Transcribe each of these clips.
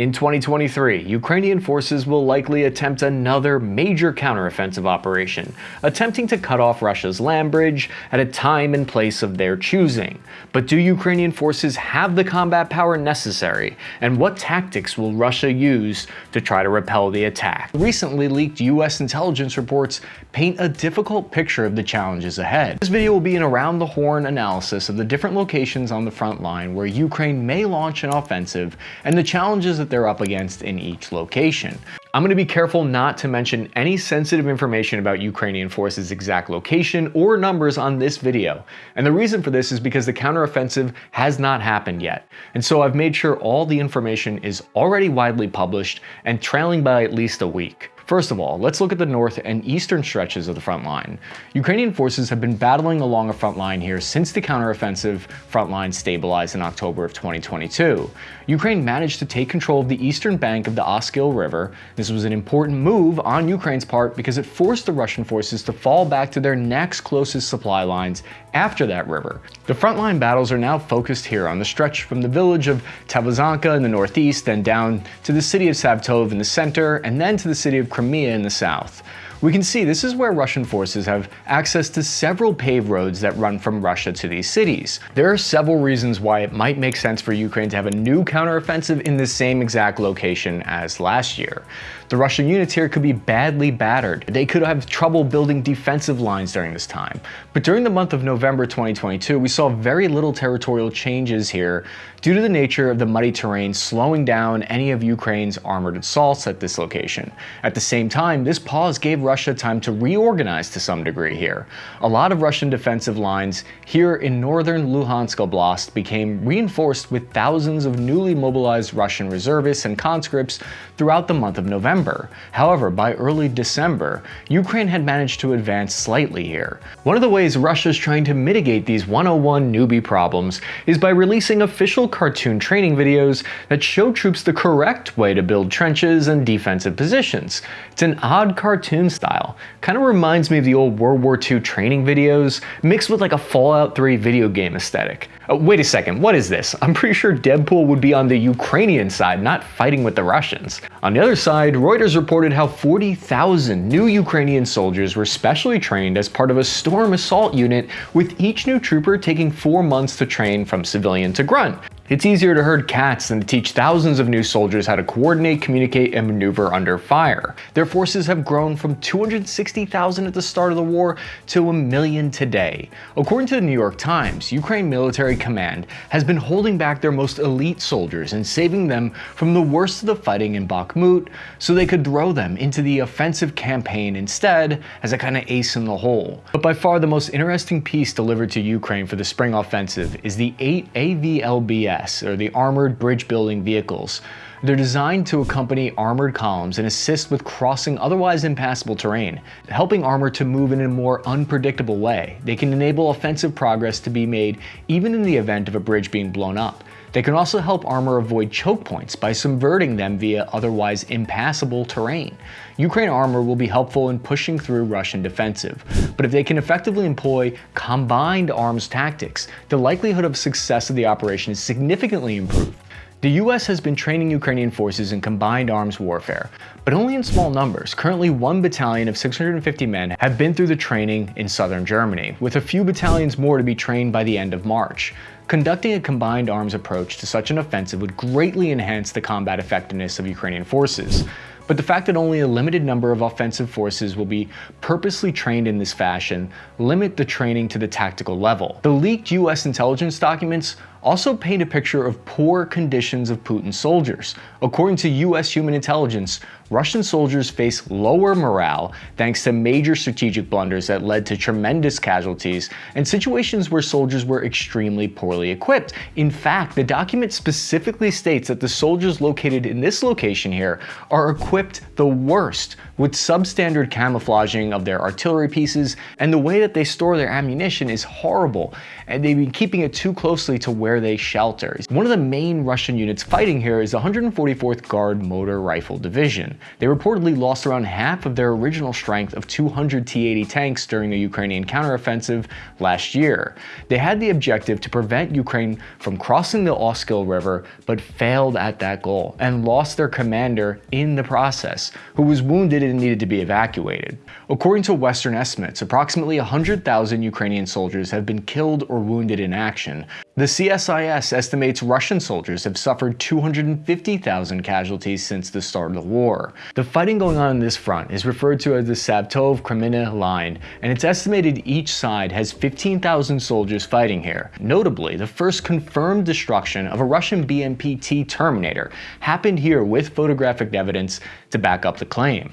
In 2023, Ukrainian forces will likely attempt another major counteroffensive operation, attempting to cut off Russia's land bridge at a time and place of their choosing. But do Ukrainian forces have the combat power necessary, and what tactics will Russia use to try to repel the attack? Recently leaked US intelligence reports paint a difficult picture of the challenges ahead. This video will be an around-the-horn analysis of the different locations on the front line where Ukraine may launch an offensive and the challenges that they're up against in each location. I'm going to be careful not to mention any sensitive information about Ukrainian forces' exact location or numbers on this video. And the reason for this is because the counteroffensive has not happened yet. And so I've made sure all the information is already widely published and trailing by at least a week. First of all, let's look at the north and eastern stretches of the front line. Ukrainian forces have been battling along a front line here since the counteroffensive front line stabilized in October of 2022. Ukraine managed to take control of the eastern bank of the Oskil River. This was an important move on Ukraine's part because it forced the Russian forces to fall back to their next closest supply lines after that river. The frontline battles are now focused here on the stretch from the village of Tavozanka in the northeast, then down to the city of Savtov in the center, and then to the city of Kreminna in the south. We can see this is where Russian forces have access to several paved roads that run from Russia to these cities. There are several reasons why it might make sense for Ukraine to have a new counteroffensive in the same exact location as last year. The Russian units here could be badly battered. They could have trouble building defensive lines during this time. But during the month of November 2022, we saw very little territorial changes here due to the nature of the muddy terrain slowing down any of Ukraine's armored assaults at this location. At the same time, this pause gave Russia time to reorganize to some degree here. A lot of Russian defensive lines here in northern Luhansk Oblast became reinforced with thousands of newly mobilized Russian reservists and conscripts throughout the month of November. However, by early December, Ukraine had managed to advance slightly here. One of the ways Russia is trying to mitigate these 101 newbie problems is by releasing official cartoon training videos that show troops the correct way to build trenches and defensive positions. It's an odd cartoon style. Kind of reminds me of the old World War II training videos, mixed with like a Fallout 3 video game aesthetic. Oh, wait a second, what is this? I'm pretty sure Deadpool would be on the Ukrainian side, not fighting with the Russians. On the other side, Reuters reported how 40,000 new Ukrainian soldiers were specially trained as part of a storm assault unit, with each new trooper taking four months to train from civilian to grunt. It's easier to herd cats than to teach thousands of new soldiers how to coordinate, communicate, and maneuver under fire. Their forces have grown from 260,000 at the start of the war to a million today. According to the New York Times, Ukraine Military Command has been holding back their most elite soldiers and saving them from the worst of the fighting in Bakhmut so they could throw them into the offensive campaign instead as a kind of ace in the hole. But by far the most interesting piece delivered to Ukraine for the spring offensive is the 8 AVLBS or the Armored Bridge Building Vehicles. They're designed to accompany armored columns and assist with crossing otherwise impassable terrain, helping armor to move in a more unpredictable way. They can enable offensive progress to be made even in the event of a bridge being blown up. They can also help armor avoid choke points by subverting them via otherwise impassable terrain. Ukraine armor will be helpful in pushing through Russian defensive, but if they can effectively employ combined arms tactics, the likelihood of success of the operation is significantly improved. The US has been training Ukrainian forces in combined arms warfare, but only in small numbers. Currently, one battalion of 650 men have been through the training in southern Germany, with a few battalions more to be trained by the end of March. Conducting a combined arms approach to such an offensive would greatly enhance the combat effectiveness of Ukrainian forces. But the fact that only a limited number of offensive forces will be purposely trained in this fashion limit the training to the tactical level. The leaked US intelligence documents also paint a picture of poor conditions of Putin's soldiers. According to US human intelligence, Russian soldiers face lower morale thanks to major strategic blunders that led to tremendous casualties and situations where soldiers were extremely poorly equipped. In fact, the document specifically states that the soldiers located in this location here are equipped the worst with substandard camouflaging of their artillery pieces and the way that they store their ammunition is horrible and they've been keeping it too closely to where they shelter. One of the main Russian units fighting here is the 144th Guard Motor Rifle Division. They reportedly lost around half of their original strength of 200 T-80 tanks during the Ukrainian counteroffensive last year. They had the objective to prevent Ukraine from crossing the Oskil River, but failed at that goal and lost their commander in the process, who was wounded and needed to be evacuated. According to Western estimates, approximately 100,000 Ukrainian soldiers have been killed or wounded in action. The CSIS estimates Russian soldiers have suffered 250,000 casualties since the start of the war. The fighting going on in this front is referred to as the Savtov Kreminna line, and it's estimated each side has 15,000 soldiers fighting here. Notably, the first confirmed destruction of a Russian BMP-T Terminator happened here with photographic evidence to back up the claim.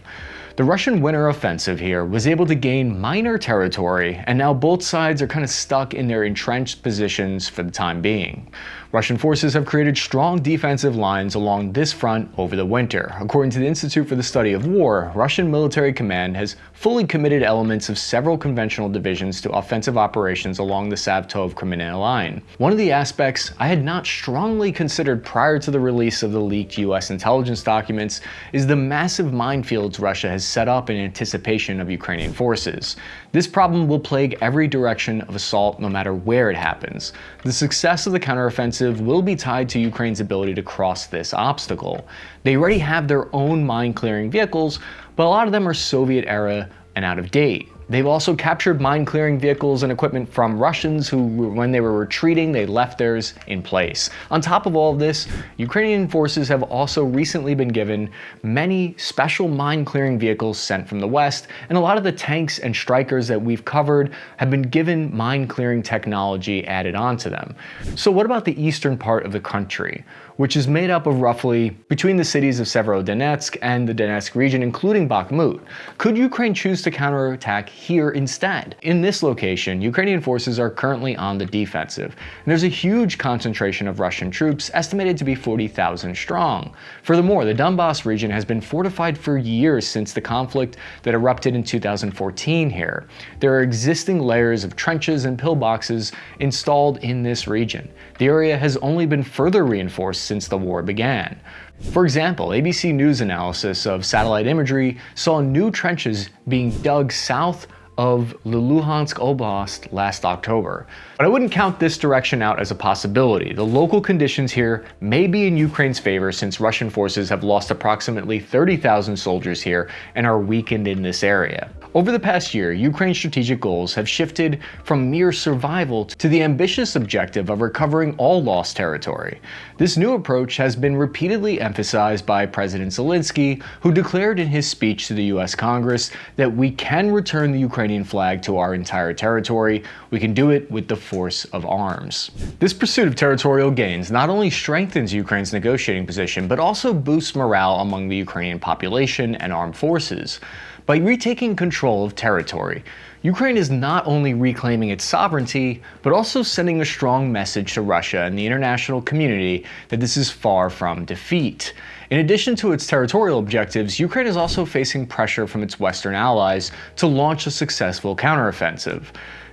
The Russian winter offensive here was able to gain minor territory, and now both sides are kind of stuck in their entrenched positions for the time being. Russian forces have created strong defensive lines along this front over the winter. According to the Institute for the Study of War, Russian military command has fully committed elements of several conventional divisions to offensive operations along the Savtov Kreminna line. One of the aspects I had not strongly considered prior to the release of the leaked US intelligence documents is the massive minefields Russia has set up in anticipation of Ukrainian forces. This problem will plague every direction of assault no matter where it happens. The success of the counteroffensive will be tied to Ukraine's ability to cross this obstacle. They already have their own mine clearing vehicles, but a lot of them are Soviet era and out of date. They've also captured mine clearing vehicles and equipment from Russians who, when they were retreating, they left theirs in place. On top of all of this, Ukrainian forces have also recently been given many special mine clearing vehicles sent from the West, and a lot of the tanks and Strykers that we've covered have been given mine clearing technology added onto them. So what about the eastern part of the country? which is made up of roughly between the cities of Severodonetsk and the Donetsk region, including Bakhmut. Could Ukraine choose to counterattack here instead? In this location, Ukrainian forces are currently on the defensive, and there's a huge concentration of Russian troops, estimated to be 40,000 strong. Furthermore, the Donbass region has been fortified for years since the conflict that erupted in 2014 here. There are existing layers of trenches and pillboxes installed in this region. The area has only been further reinforced since the war began. For example, ABC News analysis of satellite imagery saw new trenches being dug south of the Luhansk Oblast last October. But I wouldn't count this direction out as a possibility. The local conditions here may be in Ukraine's favor since Russian forces have lost approximately 30,000 soldiers here and are weakened in this area. Over the past year, Ukraine's strategic goals have shifted from mere survival to the ambitious objective of recovering all lost territory. This new approach has been repeatedly emphasized by President Zelensky, who declared in his speech to the US Congress that we can return the Ukrainian flag to our entire territory, we can do it with the force of arms. This pursuit of territorial gains not only strengthens Ukraine's negotiating position, but also boosts morale among the Ukrainian population and armed forces. By retaking control of territory, Ukraine is not only reclaiming its sovereignty, but also sending a strong message to Russia and the international community that this is far from defeat. In addition to its territorial objectives, Ukraine is also facing pressure from its Western allies to launch a successful counteroffensive.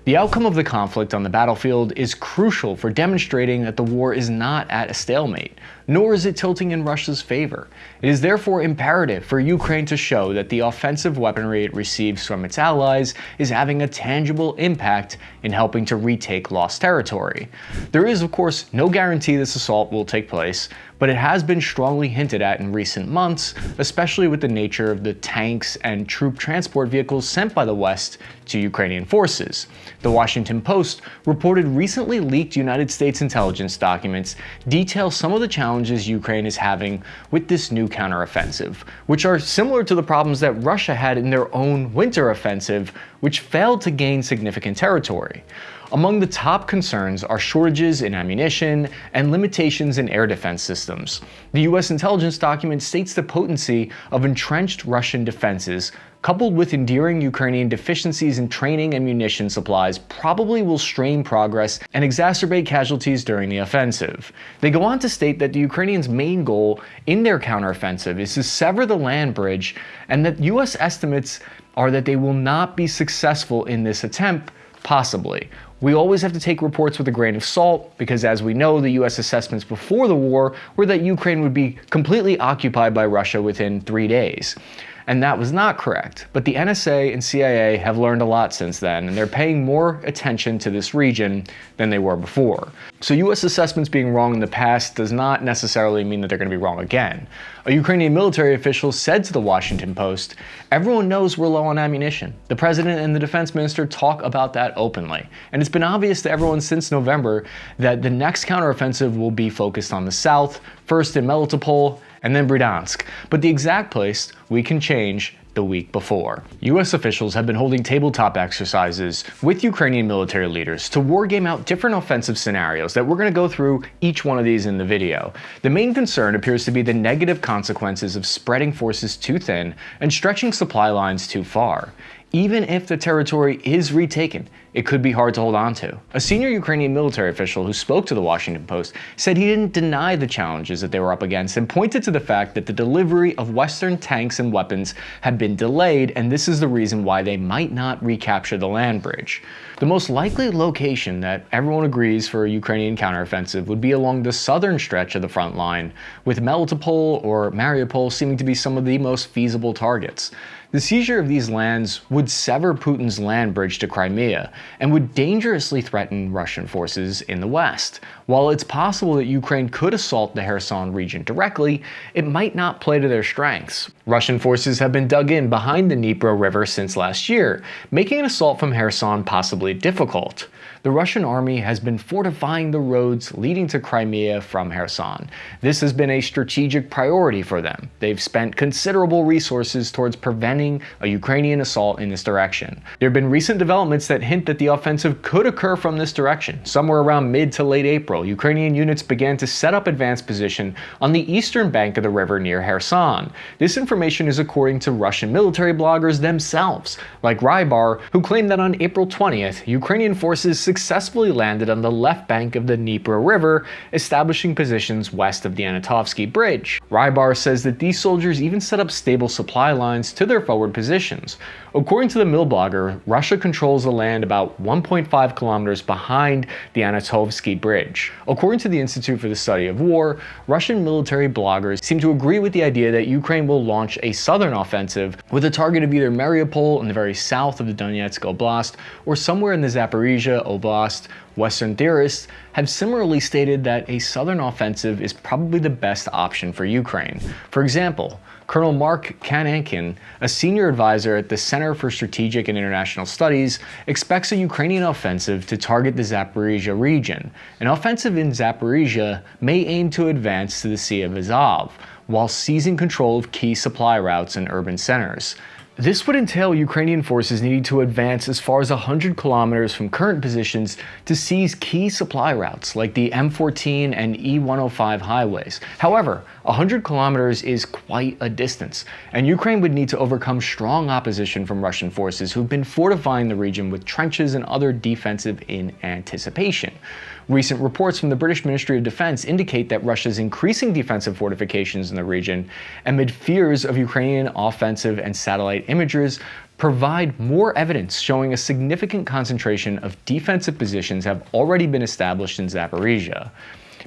The outcome of the conflict on the battlefield is crucial for demonstrating that the war is not at a stalemate, nor is it tilting in Russia's favor. It is therefore imperative for Ukraine to show that the offensive weaponry it receives from its allies is having a tangible impact in helping to retake lost territory. There is, of course, no guarantee this assault will take place, but it has been strongly hinted at in recent months, especially with the nature of the tanks and troop transport vehicles sent by the West to Ukrainian forces. The Washington Post reported recently leaked United States intelligence documents detail some of the challenges Ukraine is having with this new counteroffensive, which are similar to the problems that Russia had in their own winter offensive, which failed to gain significant territory. Among the top concerns are shortages in ammunition and limitations in air defense systems. The US intelligence document states the potency of entrenched Russian defenses coupled with enduring Ukrainian deficiencies in training and munition supplies probably will strain progress and exacerbate casualties during the offensive. They go on to state that the Ukrainians' main goal in their counteroffensive is to sever the land bridge and that US estimates are that they will not be successful in this attempt Possibly. We always have to take reports with a grain of salt because, as we know, the US assessments before the war were that Ukraine would be completely occupied by Russia within three days and that was not correct. But the NSA and CIA have learned a lot since then, and they're paying more attention to this region than they were before. So US assessments being wrong in the past does not necessarily mean that they're going to be wrong again. A Ukrainian military official said to the Washington Post, everyone knows we're low on ammunition. The president and the defense minister talk about that openly. And it's been obvious to everyone since November that the next counteroffensive will be focused on the south, first in Melitopol, and then Berdyansk, but the exact place we can change the week before. US officials have been holding tabletop exercises with Ukrainian military leaders to wargame out different offensive scenarios that we're going to go through each one of these in the video. The main concern appears to be the negative consequences of spreading forces too thin and stretching supply lines too far even if the territory is retaken, it could be hard to hold on to. A senior Ukrainian military official who spoke to the Washington Post said he didn't deny the challenges that they were up against and pointed to the fact that the delivery of Western tanks and weapons had been delayed, and this is the reason why they might not recapture the land bridge. The most likely location that everyone agrees for a Ukrainian counteroffensive would be along the southern stretch of the front line, with Melitopol or Mariupol seeming to be some of the most feasible targets. The seizure of these lands would sever Putin's land bridge to Crimea and would dangerously threaten Russian forces in the west. While it's possible that Ukraine could assault the Kherson region directly, it might not play to their strengths. Russian forces have been dug in behind the Dnipro River since last year, making an assault from Kherson possibly difficult the Russian army has been fortifying the roads leading to Crimea from Kherson. This has been a strategic priority for them. They've spent considerable resources towards preventing a Ukrainian assault in this direction. There have been recent developments that hint that the offensive could occur from this direction. Somewhere around mid to late April, Ukrainian units began to set up advanced position on the eastern bank of the river near Kherson. This information is according to Russian military bloggers themselves, like Rybar, who claimed that on April 20th, Ukrainian forces successfully landed on the left bank of the Dnieper River, establishing positions west of the Antonovsky Bridge. Rybar says that these soldiers even set up stable supply lines to their forward positions. According to the mill blogger, Russia controls the land about 1.5 kilometers behind the Antonovsky Bridge. According to the Institute for the Study of War, Russian military bloggers seem to agree with the idea that Ukraine will launch a southern offensive with a target of either Mariupol in the very south of the Donetsk Oblast or somewhere in the Zaporizhia Oblast Oblast, Western theorists have similarly stated that a southern offensive is probably the best option for Ukraine. For example, Colonel Mark Cancian, a senior advisor at the Center for Strategic and International Studies, expects a Ukrainian offensive to target the Zaporizhia region. An offensive in Zaporizhia may aim to advance to the Sea of Azov, while seizing control of key supply routes and urban centers. This would entail Ukrainian forces needing to advance as far as 100 kilometers from current positions to seize key supply routes like the M14 and E105 highways. However, 100 kilometers is quite a distance, and Ukraine would need to overcome strong opposition from Russian forces who've been fortifying the region with trenches and other defensive in anticipation. Recent reports from the British Ministry of Defense indicate that Russia's increasing defensive fortifications in the region, amid fears of Ukrainian offensive and satellite images, provide more evidence showing a significant concentration of defensive positions have already been established in Zaporizhia.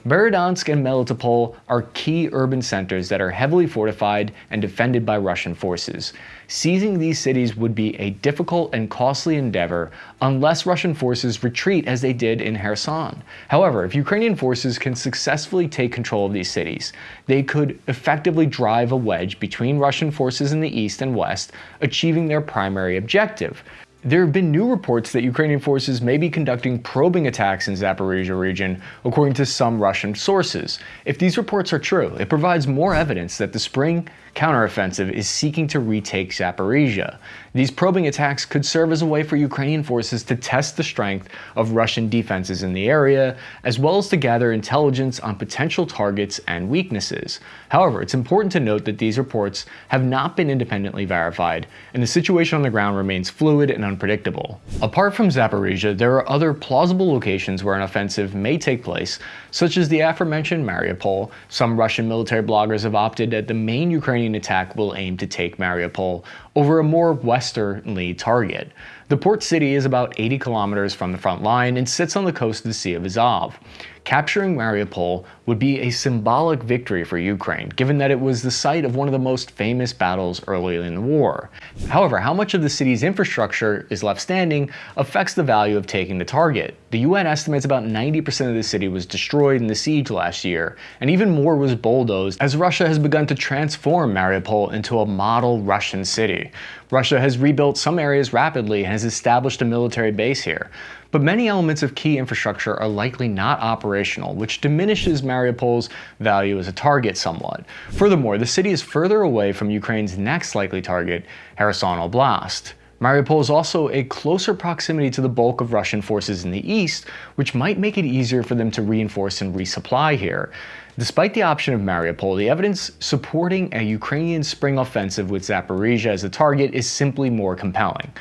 Berdyansk and Melitopol are key urban centers that are heavily fortified and defended by Russian forces. Seizing these cities would be a difficult and costly endeavor unless Russian forces retreat as they did in Kherson. However, if Ukrainian forces can successfully take control of these cities, they could effectively drive a wedge between Russian forces in the east and west, achieving their primary objective, there have been new reports that Ukrainian forces may be conducting probing attacks in Zaporizhia region, according to some Russian sources. If these reports are true, it provides more evidence that the spring counteroffensive is seeking to retake Zaporizhia. These probing attacks could serve as a way for Ukrainian forces to test the strength of Russian defenses in the area, as well as to gather intelligence on potential targets and weaknesses. However, it's important to note that these reports have not been independently verified, and the situation on the ground remains fluid and unpredictable. Apart from Zaporizhia, there are other plausible locations where an offensive may take place, such as the aforementioned Mariupol. Some Russian military bloggers have opted that the main Ukrainian attack will aim to take Mariupol over a more westernly target. The port city is about 80 kilometers from the front line and sits on the coast of the Sea of Azov. Capturing Mariupol would be a symbolic victory for Ukraine, given that it was the site of one of the most famous battles early in the war. However, how much of the city's infrastructure is left standing affects the value of taking the target. The UN estimates about 90% of the city was destroyed in the siege last year, and even more was bulldozed as Russia has begun to transform Mariupol into a model Russian city. Russia has rebuilt some areas rapidly and has established a military base here but many elements of key infrastructure are likely not operational, which diminishes Mariupol's value as a target somewhat. Furthermore, the city is further away from Ukraine's next likely target, Kherson Oblast. Mariupol is also a closer proximity to the bulk of Russian forces in the east, which might make it easier for them to reinforce and resupply here. Despite the option of Mariupol, the evidence supporting a Ukrainian spring offensive with Zaporizhia as a target is simply more compelling.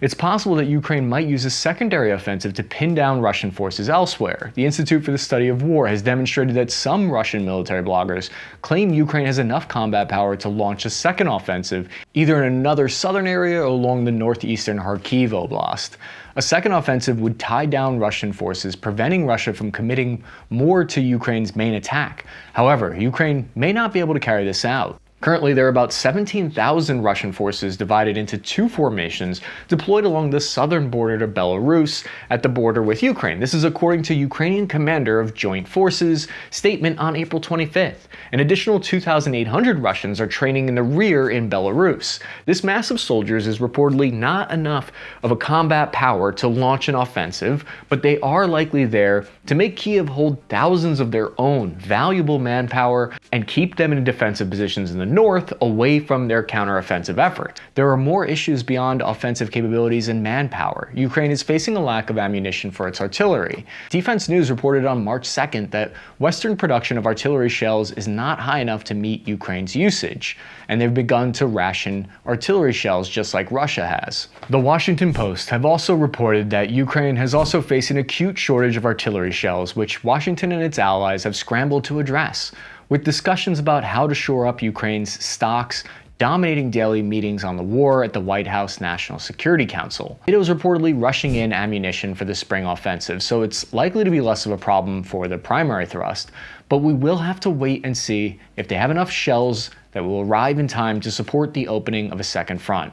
It's possible that Ukraine might use a secondary offensive to pin down Russian forces elsewhere. The Institute for the Study of War has demonstrated that some Russian military bloggers claim Ukraine has enough combat power to launch a second offensive, either in another southern area or along the northeastern Kharkiv Oblast. A second offensive would tie down Russian forces, preventing Russia from committing more to Ukraine's main attack. However, Ukraine may not be able to carry this out. Currently, there are about 17,000 Russian forces divided into two formations deployed along the southern border to Belarus at the border with Ukraine. This is according to Ukrainian commander of Joint Forces statement on April 25th. An additional 2,800 Russians are training in the rear in Belarus. This mass of soldiers is reportedly not enough of a combat power to launch an offensive, but they are likely there to make Kiev hold thousands of their own valuable manpower and keep them in defensive positions in the north away from their counteroffensive effort. There are more issues beyond offensive capabilities and manpower. Ukraine is facing a lack of ammunition for its artillery. Defense News reported on March 2nd that Western production of artillery shells is not high enough to meet Ukraine's usage, and they've begun to ration artillery shells just like Russia has. The Washington Post have also reported that Ukraine has also faced an acute shortage of artillery shells, which Washington and its allies have scrambled to address with discussions about how to shore up Ukraine's stocks dominating daily meetings on the war at the White House National Security Council. NATO is reportedly rushing in ammunition for the spring offensive, so it's likely to be less of a problem for the primary thrust, but we will have to wait and see if they have enough shells that will arrive in time to support the opening of a second front.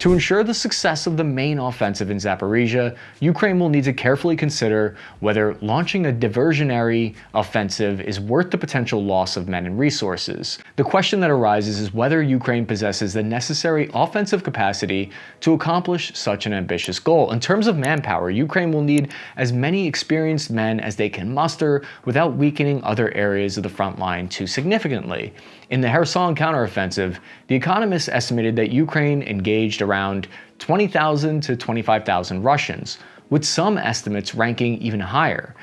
To ensure the success of the main offensive in Zaporizhia, Ukraine will need to carefully consider whether launching a diversionary offensive is worth the potential loss of men and resources. The question that arises is whether Ukraine possesses the necessary offensive capacity to accomplish such an ambitious goal. In terms of manpower, Ukraine will need as many experienced men as they can muster without weakening other areas of the front line too significantly. In the Kherson counteroffensive, the economists estimated that Ukraine engaged around 20,000 to 25,000 Russians, with some estimates ranking even higher.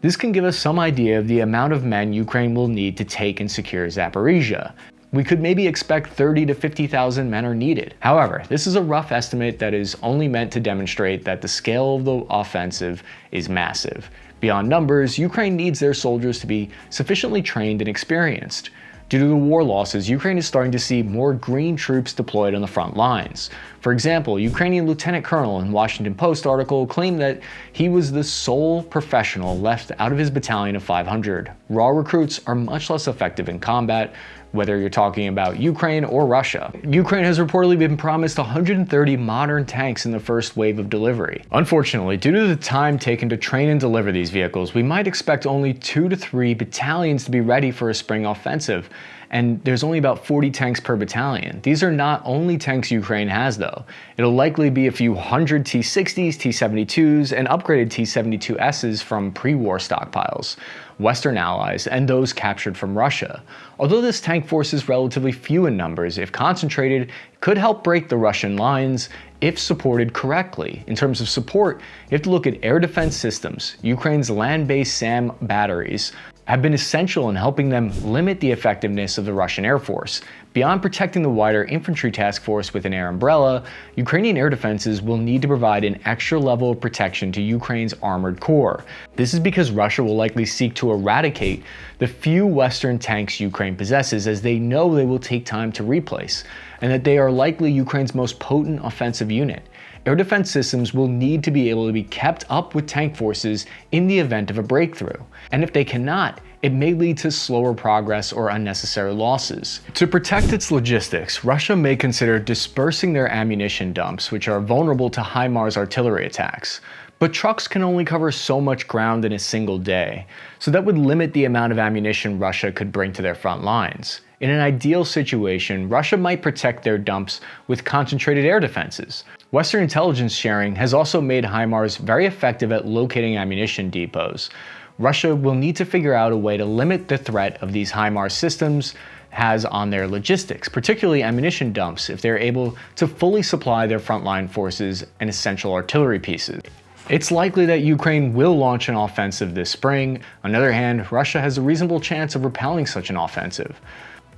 This can give us some idea of the amount of men Ukraine will need to take and secure Zaporizhia. We could maybe expect 30 to 50,000 men are needed. However, this is a rough estimate that is only meant to demonstrate that the scale of the offensive is massive. Beyond numbers, Ukraine needs their soldiers to be sufficiently trained and experienced. Due to the war losses, Ukraine is starting to see more green troops deployed on the front lines. For example, Ukrainian Lieutenant Colonel in Washington Post article claimed that he was the sole professional left out of his battalion of 500. Raw recruits are much less effective in combat, whether you're talking about Ukraine or Russia. Ukraine has reportedly been promised 130 modern tanks in the first wave of delivery. Unfortunately, due to the time taken to train and deliver these vehicles, we might expect only two to three battalions to be ready for a spring offensive, and there's only about 40 tanks per battalion. These are not only tanks Ukraine has though. It'll likely be a few hundred T-60s, T-72s, and upgraded T-72Ss from pre-war stockpiles. Western allies, and those captured from Russia. Although this tank force is relatively few in numbers, if concentrated, could help break the Russian lines if supported correctly. In terms of support, you have to look at air defense systems. Ukraine's land-based SAM batteries have been essential in helping them limit the effectiveness of the Russian Air Force. Beyond protecting the wider infantry task force with an air umbrella, Ukrainian air defenses will need to provide an extra level of protection to Ukraine's armored core. This is because Russia will likely seek to eradicate the few Western tanks Ukraine possesses as they know they will take time to replace, and that they are likely Ukraine's most potent offensive unit. Air defense systems will need to be able to be kept up with tank forces in the event of a breakthrough. And if they cannot, it may lead to slower progress or unnecessary losses. To protect its logistics, Russia may consider dispersing their ammunition dumps, which are vulnerable to HIMARS artillery attacks. But trucks can only cover so much ground in a single day, so that would limit the amount of ammunition Russia could bring to their front lines. In an ideal situation, Russia might protect their dumps with concentrated air defenses. Western intelligence sharing has also made HIMARS very effective at locating ammunition depots, Russia will need to figure out a way to limit the threat of these HIMARS systems has on their logistics, particularly ammunition dumps, if they're able to fully supply their frontline forces and essential artillery pieces. It's likely that Ukraine will launch an offensive this spring. On the other hand, Russia has a reasonable chance of repelling such an offensive.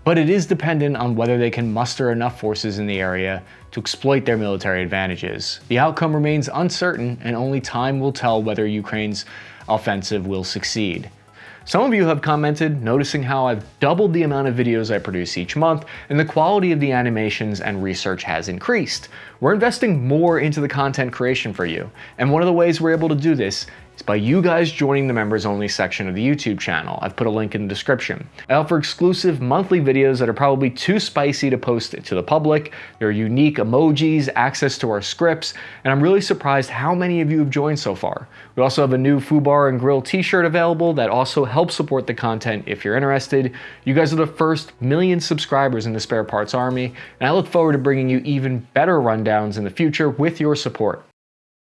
But it is dependent on whether they can muster enough forces in the area to exploit their military advantages. The outcome remains uncertain and only time will tell whether Ukraine's offensive will succeed. Some of you have commented, noticing how I've doubled the amount of videos I produce each month, and the quality of the animations and research has increased. We're investing more into the content creation for you, and one of the ways we're able to do this by you guys joining the members only section of the YouTube channel. I've put a link in the description. I offer exclusive monthly videos that are probably too spicy to post to the public. There are unique emojis, access to our scripts, and I'm really surprised how many of you have joined so far. We also have a new Foo Bar and Grill t-shirt available that also helps support the content if you're interested. You guys are the first million subscribers in the Spare Parts Army, and I look forward to bringing you even better rundowns in the future with your support.